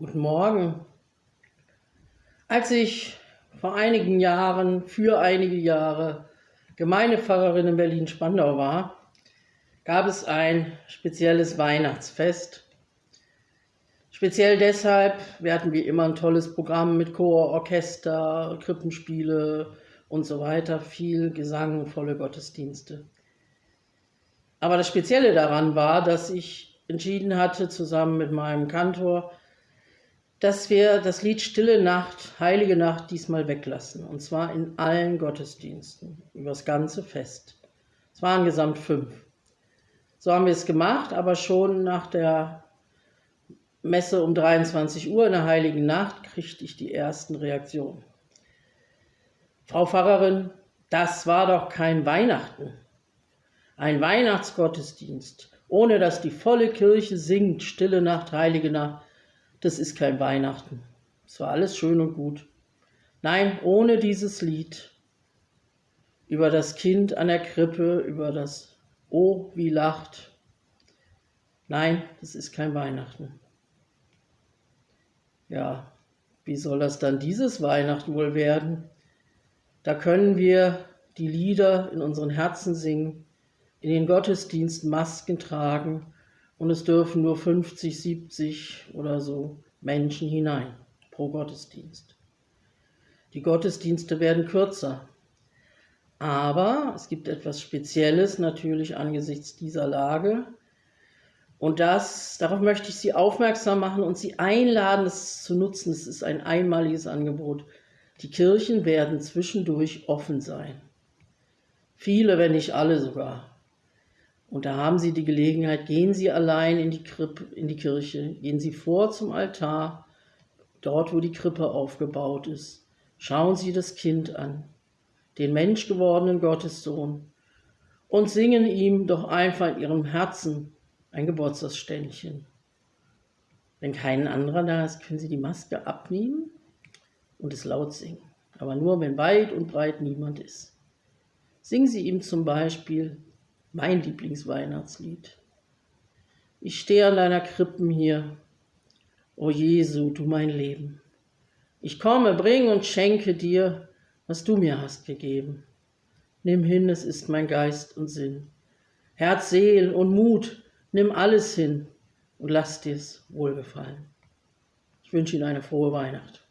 Guten Morgen. Als ich vor einigen Jahren, für einige Jahre Gemeindepfarrerin in Berlin-Spandau war, gab es ein spezielles Weihnachtsfest. Speziell deshalb, wir hatten wie immer ein tolles Programm mit Chor, Orchester, Krippenspiele und so weiter, viel Gesang, volle Gottesdienste. Aber das Spezielle daran war, dass ich entschieden hatte, zusammen mit meinem Kantor, dass wir das Lied Stille Nacht, Heilige Nacht diesmal weglassen. Und zwar in allen Gottesdiensten, über das ganze Fest. Es waren gesamt fünf. So haben wir es gemacht, aber schon nach der Messe um 23 Uhr in der Heiligen Nacht kriegte ich die ersten Reaktionen. Frau Pfarrerin, das war doch kein Weihnachten. Ein Weihnachtsgottesdienst, ohne dass die volle Kirche singt, Stille Nacht, Heilige Nacht das ist kein Weihnachten. Es war alles schön und gut. Nein, ohne dieses Lied über das Kind an der Krippe, über das Oh, wie lacht. Nein, das ist kein Weihnachten. Ja, wie soll das dann dieses Weihnachten wohl werden? Da können wir die Lieder in unseren Herzen singen, in den Gottesdiensten Masken tragen und es dürfen nur 50, 70 oder so Menschen hinein pro Gottesdienst. Die Gottesdienste werden kürzer, aber es gibt etwas Spezielles natürlich angesichts dieser Lage. Und das, darauf möchte ich Sie aufmerksam machen und Sie einladen, es zu nutzen. Es ist ein einmaliges Angebot. Die Kirchen werden zwischendurch offen sein. Viele, wenn nicht alle sogar. Und da haben Sie die Gelegenheit, gehen Sie allein in die, Krippe, in die Kirche, gehen Sie vor zum Altar, dort wo die Krippe aufgebaut ist. Schauen Sie das Kind an, den menschgewordenen Gottessohn, und singen ihm doch einfach in Ihrem Herzen ein Geburtstagsständchen. Wenn kein anderer da ist, können Sie die Maske abnehmen und es laut singen. Aber nur, wenn weit und breit niemand ist. Singen Sie ihm zum Beispiel mein Lieblingsweihnachtslied. Ich stehe an deiner Krippen hier, o Jesu, du mein Leben. Ich komme, bring und schenke dir, was du mir hast gegeben. Nimm hin, es ist mein Geist und Sinn. Herz, Seel und Mut, nimm alles hin und lass dir's wohlgefallen. Ich wünsche Ihnen eine frohe Weihnacht.